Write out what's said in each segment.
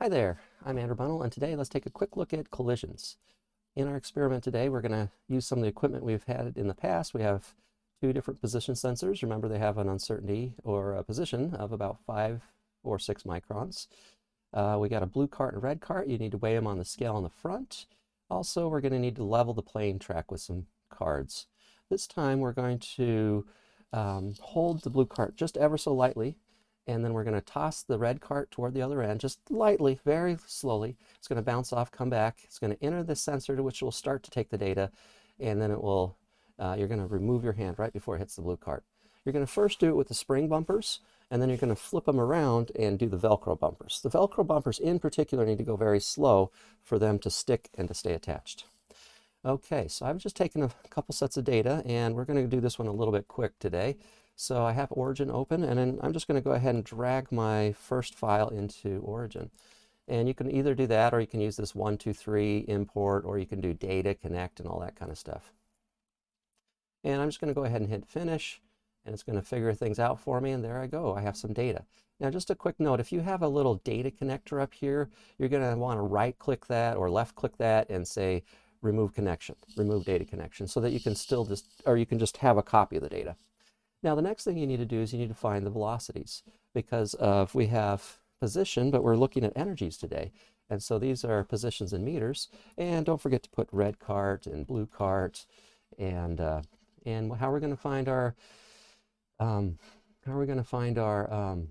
Hi there, I'm Andrew Bunnell, and today let's take a quick look at collisions. In our experiment today, we're going to use some of the equipment we've had in the past. We have two different position sensors. Remember, they have an uncertainty or a position of about five or six microns. Uh, we got a blue cart and a red cart. You need to weigh them on the scale on the front. Also, we're going to need to level the plane track with some cards. This time, we're going to um, hold the blue cart just ever so lightly and then we're going to toss the red cart toward the other end, just lightly, very slowly. It's going to bounce off, come back. It's going to enter the sensor, to which will start to take the data, and then it will, uh, you're going to remove your hand right before it hits the blue cart. You're going to first do it with the spring bumpers, and then you're going to flip them around and do the Velcro bumpers. The Velcro bumpers in particular need to go very slow for them to stick and to stay attached. Okay, so I've just taken a couple sets of data, and we're going to do this one a little bit quick today. So I have Origin open, and then I'm just going to go ahead and drag my first file into Origin. And you can either do that, or you can use this one, two, three import, or you can do data, connect, and all that kind of stuff. And I'm just going to go ahead and hit finish, and it's going to figure things out for me, and there I go. I have some data. Now, just a quick note, if you have a little data connector up here, you're going to want to right-click that or left-click that and say, remove connection, remove data connection, so that you can still just, or you can just have a copy of the data. Now the next thing you need to do is you need to find the velocities because of we have position, but we're looking at energies today. And so these are positions in meters. And don't forget to put red cart and blue cart and uh, and how we're going to find our um, how are we going to find our um,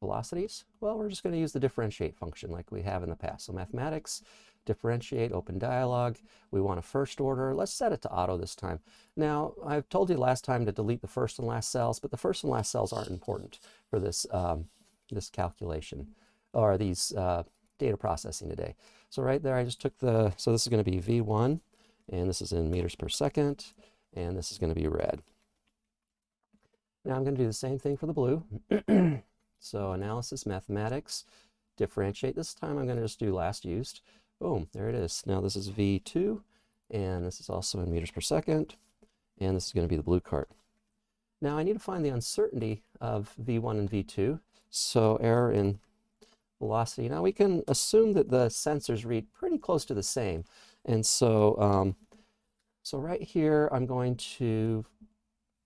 velocities? Well, we're just going to use the differentiate function like we have in the past. So mathematics, differentiate, open dialog. We want a first order. Let's set it to auto this time. Now, I've told you last time to delete the first and last cells, but the first and last cells aren't important for this, um, this calculation or these uh, data processing today. So right there, I just took the, so this is going to be V1, and this is in meters per second, and this is going to be red. Now I'm going to do the same thing for the blue. so analysis, mathematics, differentiate. This time I'm going to just do last used. Boom, there it is. Now this is V2, and this is also in meters per second, and this is going to be the blue cart. Now I need to find the uncertainty of V1 and V2, so error in velocity. Now we can assume that the sensors read pretty close to the same, and so, um, so right here I'm going to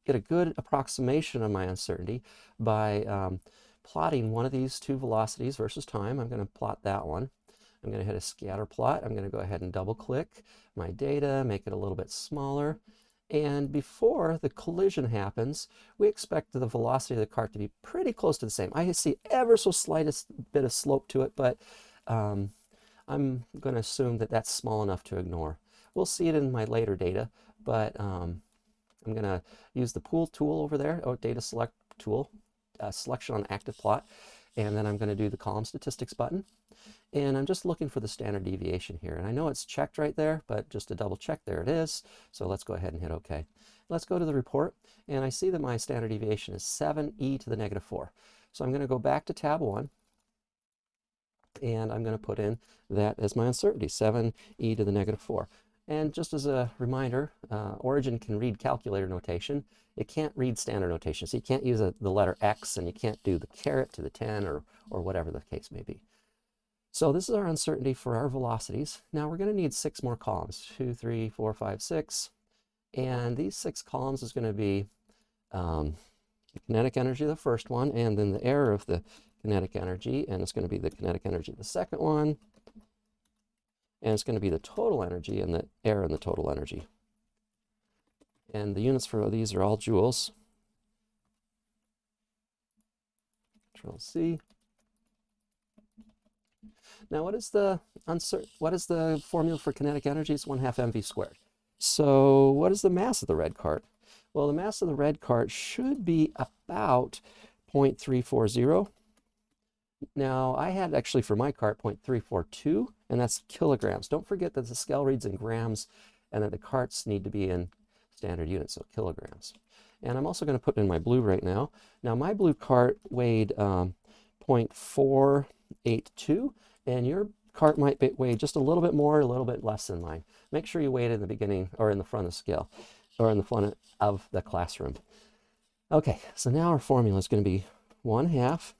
get a good approximation of my uncertainty by um, plotting one of these two velocities versus time. I'm going to plot that one. I'm going to hit a scatter plot. I'm going to go ahead and double click my data, make it a little bit smaller. And before the collision happens, we expect the velocity of the cart to be pretty close to the same. I see ever so slightest bit of slope to it, but um, I'm going to assume that that's small enough to ignore. We'll see it in my later data, but um, I'm going to use the pool tool over there, or data select tool, uh, selection on active plot, and then I'm going to do the column statistics button. And I'm just looking for the standard deviation here. And I know it's checked right there, but just to double check, there it is. So let's go ahead and hit OK. Let's go to the report. And I see that my standard deviation is 7e to the negative 4. So I'm going to go back to tab 1. And I'm going to put in that as my uncertainty, 7e to the negative 4. And just as a reminder, uh, Origin can read calculator notation. It can't read standard notation. So you can't use a, the letter X and you can't do the caret to the 10 or, or whatever the case may be. So this is our uncertainty for our velocities. Now we're going to need six more columns, two, three, four, five, six. And these six columns is going to be um, the kinetic energy of the first one, and then the error of the kinetic energy, and it's going to be the kinetic energy of the second one, and it's going to be the total energy and the error in the total energy. And the units for these are all joules. Control C. Now, what is the what is the formula for kinetic energy? It's 1 half mv squared. So what is the mass of the red cart? Well, the mass of the red cart should be about 0.340. Now, I had actually for my cart 0.342, and that's kilograms. Don't forget that the scale reads in grams and that the carts need to be in standard units, so kilograms. And I'm also going to put in my blue right now. Now, my blue cart weighed um, 0.482, and your cart might weigh just a little bit more, a little bit less than mine. Make sure you weigh it in the beginning or in the front of the scale or in the front of the classroom. Okay, so now our formula is going to be 1 half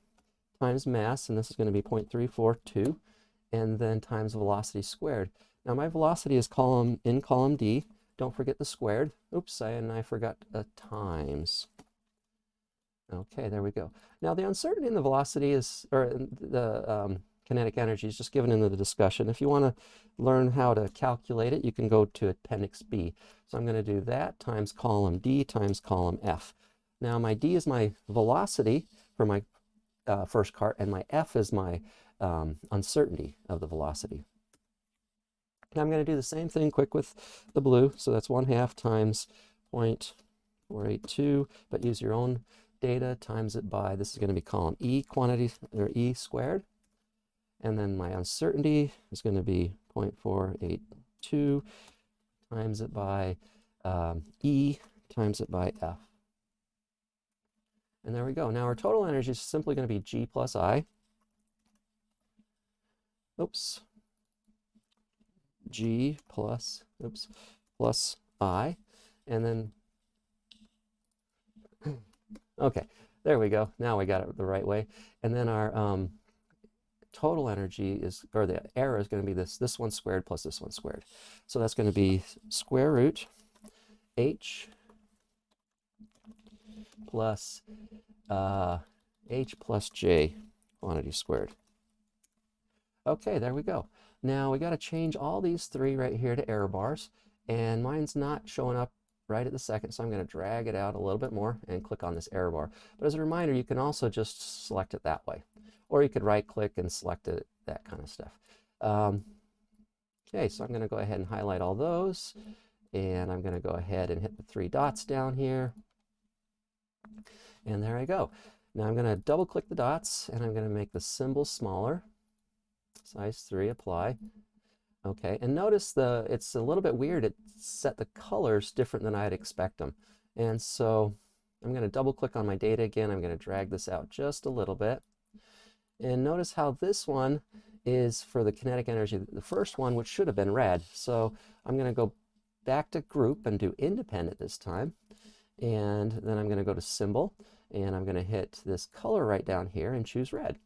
times mass, and this is going to be 0.342 and then times velocity squared. Now my velocity is column in column D. Don't forget the squared. Oops, I, and I forgot a times. Okay, there we go. Now the uncertainty in the velocity is, or the um, kinetic energy is just given in the discussion. If you want to learn how to calculate it, you can go to Appendix B. So I'm going to do that times column D times column F. Now my D is my velocity for my uh, first cart, and my F is my um, uncertainty of the velocity. Now I'm going to do the same thing quick with the blue. So that's 1 half times 0.482, but use your own data, times it by, this is going to be column E quantity, or E squared. And then my uncertainty is going to be 0.482 times it by um, E times it by F. And there we go. Now our total energy is simply going to be G plus I. Oops. G plus, oops, plus I. And then, okay, there we go. Now we got it the right way. And then our um, total energy is, or the error is going to be this, this one squared plus this one squared. So that's going to be square root H plus uh, H plus J quantity squared. Okay, there we go. Now we got to change all these three right here to error bars, and mine's not showing up right at the second, so I'm going to drag it out a little bit more and click on this error bar. But as a reminder, you can also just select it that way, or you could right click and select it, that kind of stuff. Um, okay, so I'm going to go ahead and highlight all those, and I'm going to go ahead and hit the three dots down here. And there I go. Now I'm going to double click the dots and I'm going to make the symbol smaller. Size 3, apply. Okay, and notice the it's a little bit weird. It set the colors different than I'd expect them. And so I'm going to double click on my data again. I'm going to drag this out just a little bit. And notice how this one is for the kinetic energy, the first one, which should have been red. So I'm going to go back to group and do independent this time. And then I'm going to go to symbol and I'm going to hit this color right down here and choose red.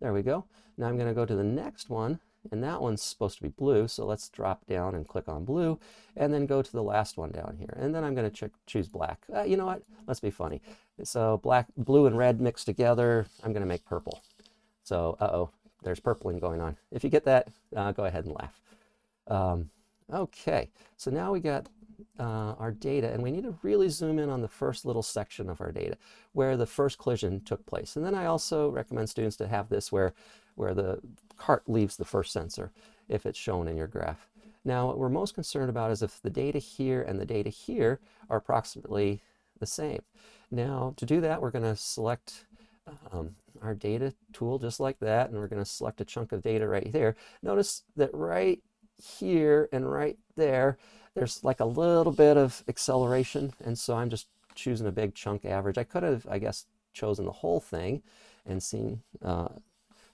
There we go. Now I'm going to go to the next one and that one's supposed to be blue. So let's drop down and click on blue and then go to the last one down here. And then I'm going to choose black. Uh, you know what? Let's be funny. So black, blue and red mixed together, I'm going to make purple. So, uh-oh, there's purpling going on. If you get that, uh, go ahead and laugh. Um, okay, so now we got uh, our data and we need to really zoom in on the first little section of our data where the first collision took place. And then I also recommend students to have this where, where the cart leaves the first sensor if it's shown in your graph. Now what we're most concerned about is if the data here and the data here are approximately the same. Now to do that we're going to select um, our data tool just like that and we're going to select a chunk of data right there. Notice that right here and right there there's like a little bit of acceleration, and so I'm just choosing a big chunk average. I could have, I guess, chosen the whole thing and seen, uh,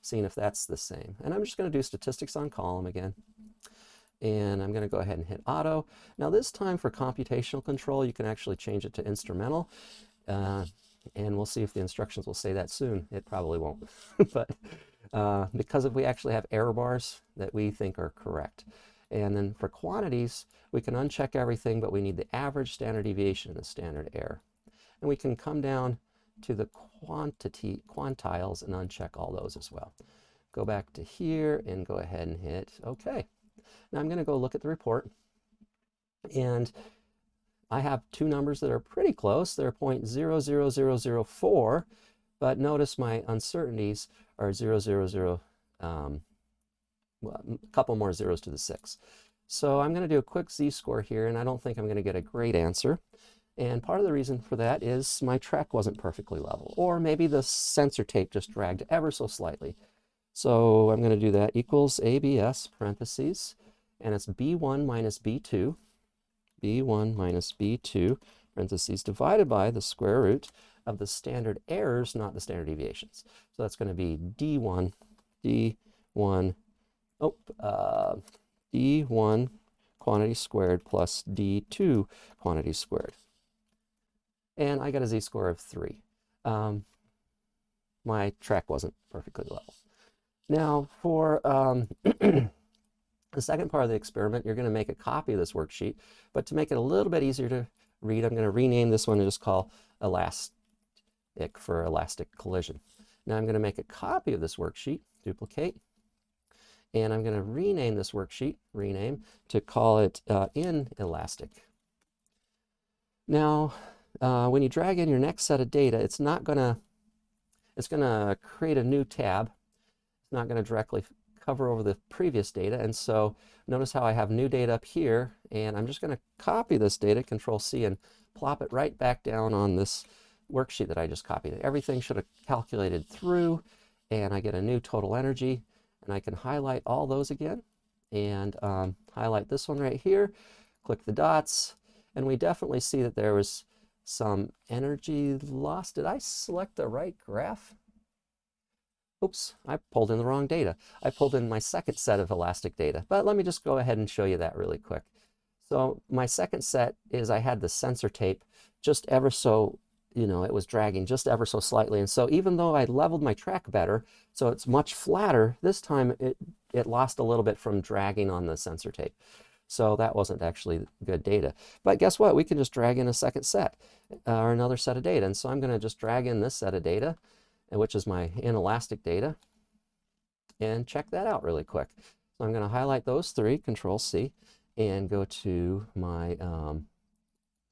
seen if that's the same. And I'm just going to do statistics on column again. And I'm going to go ahead and hit auto. Now this time for computational control, you can actually change it to instrumental. Uh, and we'll see if the instructions will say that soon. It probably won't. but uh, because if we actually have error bars that we think are correct. And then for quantities, we can uncheck everything, but we need the average standard deviation and the standard error. And we can come down to the quantity quantiles and uncheck all those as well. Go back to here and go ahead and hit OK. Now I'm going to go look at the report. And I have two numbers that are pretty close. They're 0.00004, but notice my uncertainties are 000 um, a couple more zeros to the six. So I'm going to do a quick z-score here, and I don't think I'm going to get a great answer. And part of the reason for that is my track wasn't perfectly level, or maybe the sensor tape just dragged ever so slightly. So I'm going to do that equals ABS parentheses, and it's B1 minus B2, B1 minus B2 parentheses divided by the square root of the standard errors, not the standard deviations. So that's going to be D1, D1 oh, uh, d1 quantity squared plus d2 quantity squared. And I got a z-score of 3. Um, my track wasn't perfectly level. Now for um, the second part of the experiment, you're going to make a copy of this worksheet, but to make it a little bit easier to read, I'm going to rename this one and just call elastic for elastic collision. Now I'm going to make a copy of this worksheet, duplicate, and I'm going to rename this worksheet, rename, to call it uh, inelastic. Now, uh, when you drag in your next set of data, it's not going to, it's going to create a new tab. It's not going to directly cover over the previous data. And so notice how I have new data up here, and I'm just going to copy this data, Control C, and plop it right back down on this worksheet that I just copied. Everything should have calculated through, and I get a new total energy, and I can highlight all those again, and um, highlight this one right here, click the dots, and we definitely see that there was some energy loss. Did I select the right graph? Oops, I pulled in the wrong data. I pulled in my second set of elastic data, but let me just go ahead and show you that really quick. So my second set is I had the sensor tape just ever so, you know, it was dragging just ever so slightly. And so even though I leveled my track better, so it's much flatter, this time it, it lost a little bit from dragging on the sensor tape. So that wasn't actually good data. But guess what? We can just drag in a second set uh, or another set of data. And so I'm going to just drag in this set of data, which is my inelastic data, and check that out really quick. So I'm going to highlight those three, Control C, and go to my um,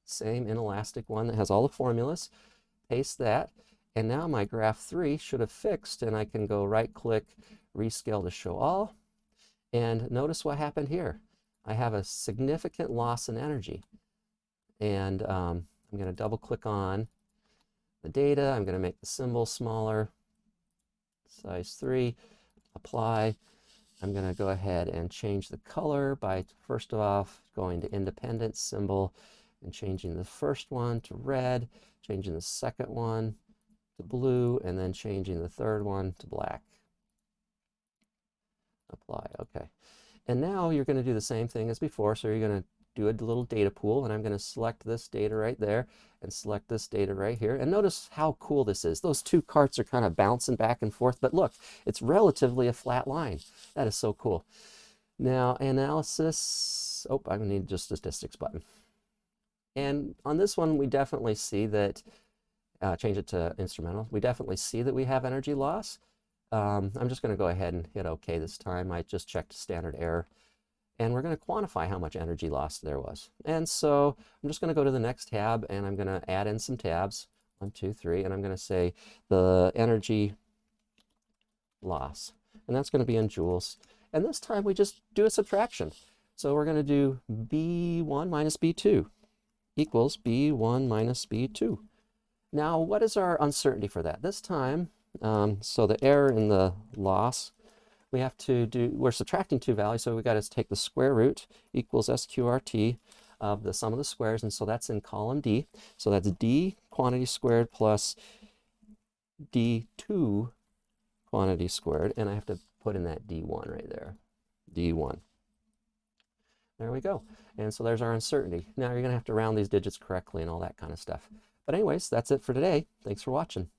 same inelastic one that has all the formulas, paste that, and now my graph 3 should have fixed, and I can go right-click, rescale to show all, and notice what happened here. I have a significant loss in energy. And um, I'm going to double click on the data. I'm going to make the symbol smaller, size 3, apply. I'm going to go ahead and change the color by, first off going to independent symbol and changing the first one to red, changing the second one to blue, and then changing the third one to black. Apply, okay. And now you're going to do the same thing as before. So you're going to do a little data pool and I'm going to select this data right there and select this data right here. And notice how cool this is. Those two carts are kind of bouncing back and forth, but look, it's relatively a flat line. That is so cool. Now analysis, oh, I need just statistics button. And on this one, we definitely see that, uh, change it to instrumental, we definitely see that we have energy loss. Um, I'm just going to go ahead and hit OK this time. I just checked standard error. And we're going to quantify how much energy loss there was. And so I'm just going to go to the next tab and I'm going to add in some tabs. One, two, three. And I'm going to say the energy loss. And that's going to be in joules. And this time we just do a subtraction. So we're going to do B1 minus B2 equals B1 minus B2. Now, what is our uncertainty for that? This time, um, so the error in the loss, we have to do, we're subtracting two values, so we got to take the square root equals SQRT of the sum of the squares, and so that's in column D. So that's D quantity squared plus D2 quantity squared, and I have to put in that D1 right there, D1. There we go. And so there's our uncertainty. Now you're going to have to round these digits correctly and all that kind of stuff. But anyways, that's it for today. Thanks for watching.